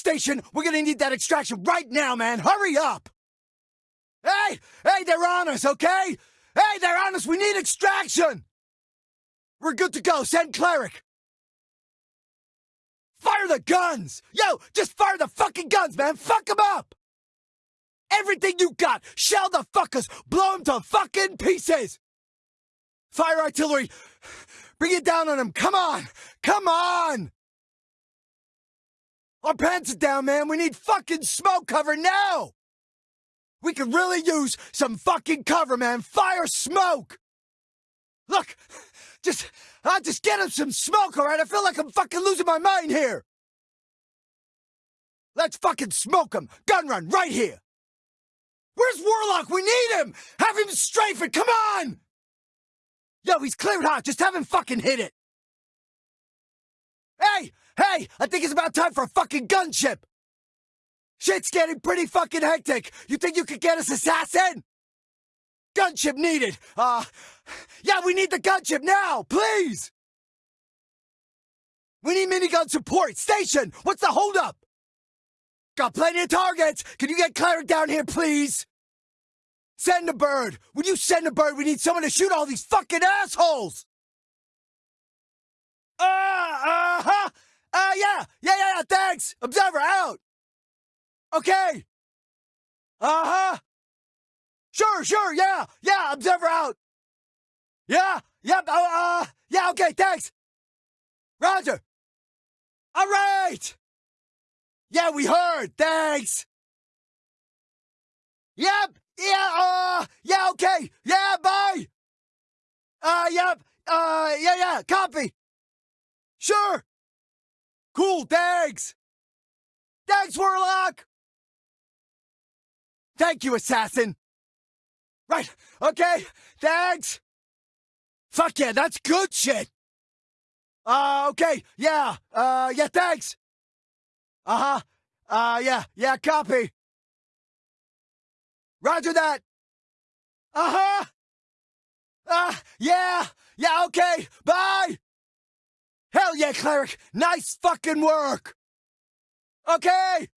Station, we're gonna need that extraction right now, man. Hurry up! Hey! Hey, they're on us, okay? Hey, they're on us! We need extraction! We're good to go. Send cleric. Fire the guns! Yo, just fire the fucking guns, man! Fuck them up! Everything you got! Shell the fuckers! Blow them to fucking pieces! Fire artillery! Bring it down on them! Come on! Come on! Our pants are down, man! We need fucking smoke cover now! We could really use some fucking cover, man! Fire smoke! Look! Just, uh, just get him some smoke, alright? I feel like I'm fucking losing my mind here! Let's fucking smoke him! Gun run, right here! Where's Warlock? We need him! Have him strafe it, come on! Yo, he's cleared hot, just have him fucking hit it! Hey! I think it's about time for a fucking gunship! Shit's getting pretty fucking hectic! You think you could get us assassin? Gunship needed! Uh, yeah, we need the gunship now, please! We need minigun support! Station! What's the holdup? Got plenty of targets! Can you get cleric down here, please? Send a bird! When you send a bird, we need someone to shoot all these fucking assholes! Uh, uh-huh! Uh, yeah! Yeah, yeah, yeah, thanks! Observer out! Okay! Uh-huh! Sure, sure, yeah! Yeah, observer out! Yeah, yep, uh, uh, yeah, okay, thanks! Roger! Alright! Yeah, we heard, thanks! Yep, yeah, uh, yeah, okay. Yeah, bye. Uh, yep. Uh, yeah, yeah, copy. Sure. Cool, thanks. Thanks, Warlock. Thank you, assassin. Right, okay, thanks. Fuck yeah, that's good shit. Uh, okay, yeah, uh, yeah, thanks. Uh-huh, uh, yeah, yeah, copy. Roger that. Uh-huh. Uh, yeah. Yeah, okay. Bye. Hell yeah, cleric. Nice fucking work. Okay.